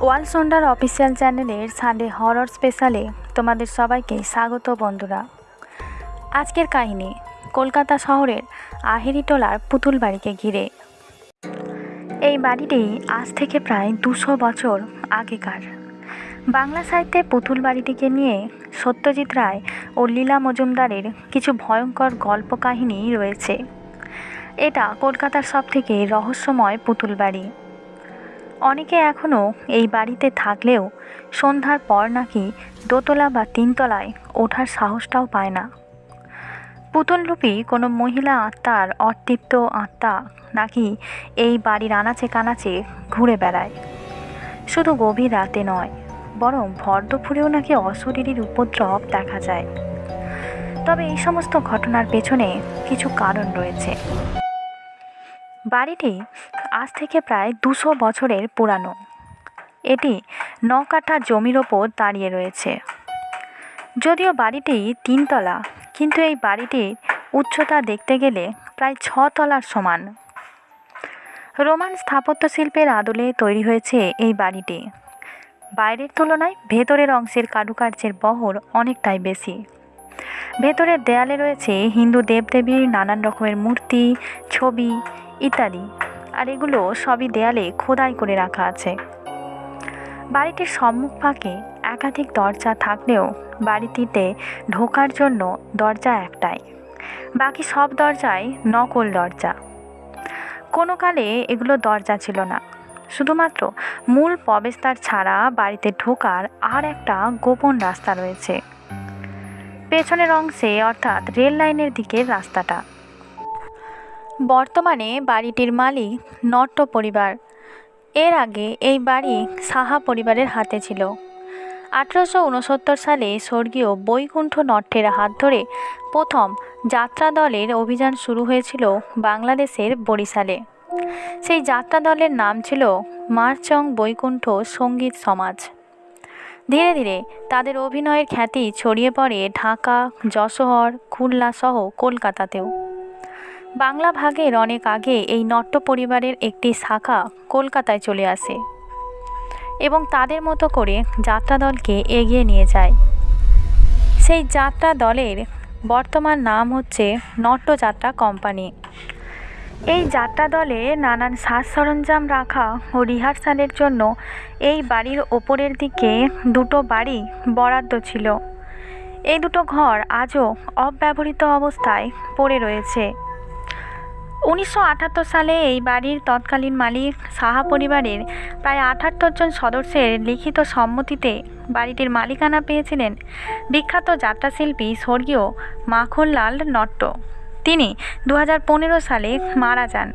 ওয়াল সন্ডার অফিসিয়াল চ্যানেলের Sunday horror স্পেশালে তোমাদের সবাইকে স্বাগত বন্ধুরা। আজকের কাহিনী, কলকাতা শহরের আহেরিটোলার পুতুল বাড়িকে ঘিরে। এই বাড়িটি আজ থেকে প্রায় দুশো বছর আগেকার। বাংলা সাহিত্যে পুতুল বাড়িটিকে নিয়ে সত্যজিৎ রায় ও লীলা মজুমদারের কিছু ভয়ঙ্কর গল্প কাহিনী রয়েছে। এটা কলকাতার সবথেকে রহস্যময় পুতুল বাড়ি। অনেকে এখনও এই বাড়িতে থাকলেও সন্ধ্যার পর নাকি দোতলা বা তিনতলায় ওঠার সাহসটাও পায় না। পুতুলরূপী কোনো মহিলা আত্মার অতৃপ্ত আত্মা নাকি এই বাড়ির আনাচে কানাচে ঘুরে বেড়ায়। শুধু গভীর রাতে নয়, বরং ভর দুপুরেও নাকি অশরীরীর উপদ্রব দেখা যায়। তবে এই সমস্ত ঘটনার পেছনে কিছু কারণ রয়েছে। বাড়িটি আজ থেকে প্রায় দুশো বছরের পুরানো। এটি ন কাঠা জমির ওপর দাঁড়িয়ে রয়েছে। যদিও বাড়িটি তিনতলা, কিন্তু এই বাড়িটির উচ্চতা দেখতে গেলে প্রায় ছ তলার সমান। রোমান স্থাপত্য শিল্পের আদলে তৈরি হয়েছে এই বাড়িটি। বাইরের তুলনায় ভেতরের অংশের কারুকার্যের বহর অনেকটাই বেশি। ভেতরের দেয়ালে রয়েছে হিন্দু দেবদেবীর নানান রকমের মূর্তি, ছবি ইত্যাদি। আর এগুলো সবই দেয়ালে খোদাই করে রাখা আছে। বাড়িটির সম্মুখ ফাঁকে একাধিক দরজা থাকলেও বাড়িটিতে ঢোকার জন্য দরজা একটাই। বাকি সব দরজাই নকল দরজা। কোনো কালে এগুলো দরজা ছিল না। শুধুমাত্র মূল প্রবেশদ্বার ছাড়া বাড়িতে ঢোকার আর একটা গোপন রাস্তা রয়েছে। পেছনের অংশে অর্থাৎ রেল লাইনের দিকের রাস্তাটা। বর্তমানে বাড়িটির মালিক নট্ট পরিবার। এর আগে এই বাড়ি সাহা পরিবারের হাতে ছিল। আঠেরোশো উনসত্তর সালে স্বর্গীয় বৈকুণ্ঠ নট্টের হাত ধরে প্রথম যাত্রা দলের অভিযান শুরু হয়েছিল বাংলাদেশের বরিশালে। সেই যাত্রা দলের নাম ছিল মারচং বৈকুণ্ঠ সংগীত সমাজ। ধীরে ধীরে তাদের অভিনয়ের খ্যাতি ছড়িয়ে পড়ে ঢাকা যশোহর খুলনা সহ কলকাতাতেও। বাংলা ভাগের অনেক আগে এই নট্য পরিবারের একটি শাখা কলকাতায় চলে আসে এবং তাদের মতো করে যাত্রা দলকে এগিয়ে নিয়ে যায়। সেই যাত্রা দলের বর্তমান নাম হচ্ছে নট্যযাত্রা কোম্পানি। এই যাত্রা দলে নানান সাজ সরঞ্জাম রাখা ও রিহার্সালের জন্য এই বাড়ির ওপরের দিকে দুটো বাড়ি বরাদ্দ ছিল। এই দুটো ঘর আজও অব্যবহৃত অবস্থায় পড়ে রয়েছে। উনিশশো আটাত্তর সালে এই বাড়ির তৎকালীন মালিক সাহা পরিবারের প্রায় আটাত্তর জন সদস্যের লিখিত সম্মতিতে বাড়িটির মালিকানা পেয়েছিলেন বিখ্যাত যাত্রাশিল্পী স্বর্গীয় মাখনলাল নট্ট। তিনি দু হাজার পনেরো সালে মারা যান।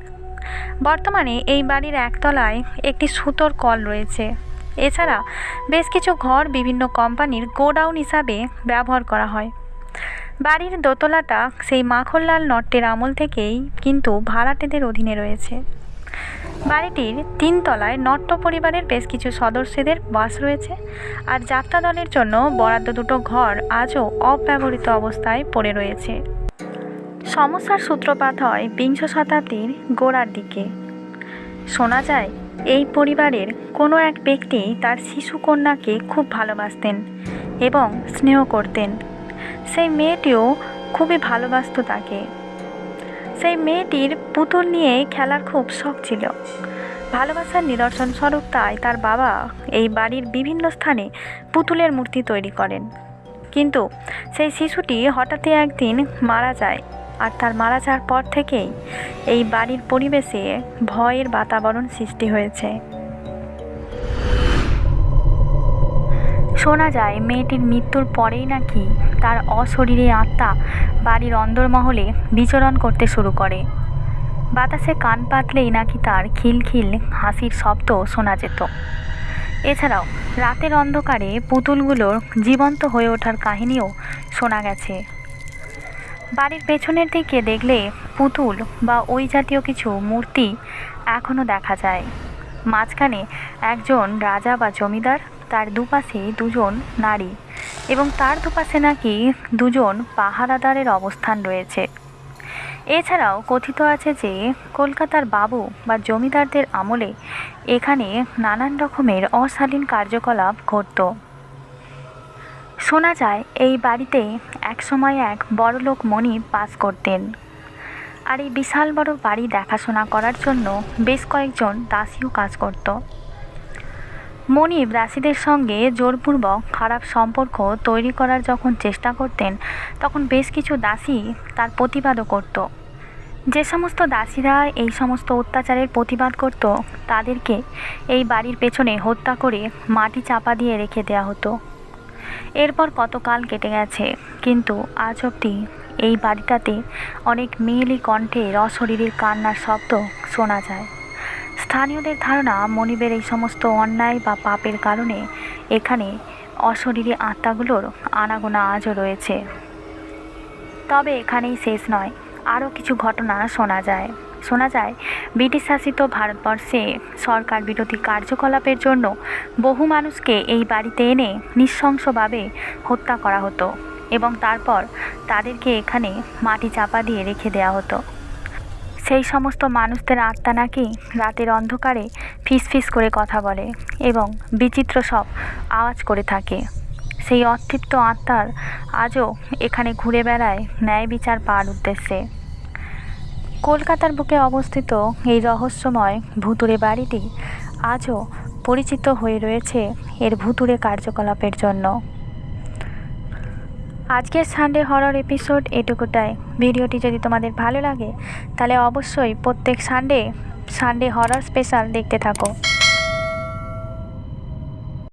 বর্তমানে এই বাড়ির একতলায় একটি সুতোর কল রয়েছে। এছাড়া বেশ কিছু ঘর বিভিন্ন কোম্পানির গোডাউন হিসাবে ব্যবহার করা হয়। বাড়ির দোতলাটা সেই মাখনলাল নট্টের আমল থেকেই কিন্তু ভাড়াটেদের অধীনে রয়েছে। বাড়িটির তিনতলায় নট্ট পরিবারের বেশ কিছু সদস্যদের বাস রয়েছে আর যাত্রা দলের জন্য বরাদ্দ দুটো ঘর আজও অব্যবহৃত অবস্থায় পড়ে রয়েছে। সমস্যার সূত্রপাত হয় বিংশ শতাব্দীর গোড়ার দিকে। শোনা যায়, এই পরিবারের কোনো এক ব্যক্তি তার শিশু কন্যাকে খুব ভালোবাসতেন এবং স্নেহ করতেন। সেই মেয়েটিও খুবই ভালোবাসত তাকে। সেই মেয়েটির পুতুল নিয়ে খেলার খুব শখ ছিল। ভালোবাসার নিদর্শন স্বরূপ তাই তার বাবা এই বাড়ির বিভিন্ন স্থানে পুতুলের মূর্তি তৈরি করেন। কিন্তু সেই শিশুটি হঠাৎই একদিন মারা যায় আর তার মারা যাওয়ার পর থেকেই এই বাড়ির পরিবেশে ভয়ের বাতাবরণ সৃষ্টি হয়েছে। শোনা যায়, মেয়েটির মৃত্যুর পরেই নাকি তার অশরীরী আত্মা বাড়ির অন্দরমহলে বিচরণ করতে শুরু করে। বাতাসে কান পাতলেই নাকি তার খিলখিল হাসির শব্দ শোনা যেত। এছাড়াও রাতের অন্ধকারে পুতুলগুলোর জীবন্ত হয়ে ওঠার কাহিনীও শোনা গেছে। বাড়ির পেছনের দিকে দেখলে পুতুল বা ওই জাতীয় কিছু মূর্তি এখনও দেখা যায়। মাঝখানে একজন রাজা বা জমিদার তার দুপাশে দুজন নারী এবং তার দুপাশে নাকি দুজন পাহারাদারের অবস্থান রয়েছে। এছাড়াও কথিত আছে যে, কলকাতার বাবু বা জমিদারদের আমলে এখানে নানান রকমের অশালীন কার্যকলাপ ঘটত। শোনা যায়, এই বাড়িতে একসময় এক বড়লোক মণি বাস করতেন। আর এই বিশাল বড় বাড়ি দেখাশোনা করার জন্য বেশ কয়েকজন দাসীও কাজ করত। মনিব দাসীদের সঙ্গে জোরপূর্বক খারাপ সম্পর্ক তৈরি করার যখন চেষ্টা করতেন, তখন বেশ কিছু দাসী তার প্রতিবাদও করত। যে সমস্ত দাসীরা এই সমস্ত অত্যাচারের প্রতিবাদ করত, তাদেরকে এই বাড়ির পেছনে হত্যা করে মাটি চাপা দিয়ে রেখে দেওয়া হতো। এরপর কতকাল কেটে গেছে, কিন্তু আজ অবধি এই বাড়িটাতে অনেক মেয়েলি কণ্ঠে অশরীরীর কান্নার শব্দ শোনা যায়। স্থানীয়দের ধারণা, মনিবের এই সমস্ত অন্যায় বা পাপের কারণে এখানে অশরীরী আত্মাগুলোর আনাগোনা আজও রয়েছে। তবে এখানেই শেষ নয়, আরও কিছু ঘটনা শোনা যায়। শোনা যায়, ব্রিটিশ শাসিত ভারতবর্ষে সরকার বিরোধী কার্যকলাপের জন্য বহু মানুষকে এই বাড়িতে এনে নৃশংসভাবে হত্যা করা হতো এবং তারপর তাদেরকে এখানে মাটি চাপা দিয়ে রেখে দেওয়া হতো। সেই সমস্ত মানুষদের আত্মা নাকি রাতের অন্ধকারে ফিস ফিস করে কথা বলে এবং বিচিত্র সব আওয়াজ করে থাকে। সেই অতৃপ্ত আত্মার আজও এখানে ঘুরে বেড়ায় ন্যায় বিচার পাওয়ার উদ্দেশ্যে। কলকাতার বুকে অবস্থিত এই রহস্যময় ভুতুরে বাড়িটি আজও পরিচিত হয়ে রয়েছে এর ভুতুরে কার্যকলাপের জন্য। আজকের সানডে হরর এপিসোড এটুকুটাই। ভিডিওটি যদি তোমাদের ভালো লাগে, তাহলে অবশ্যই প্রত্যেক সানডে সানডে হরর স্পেশাল দেখতে থাকো।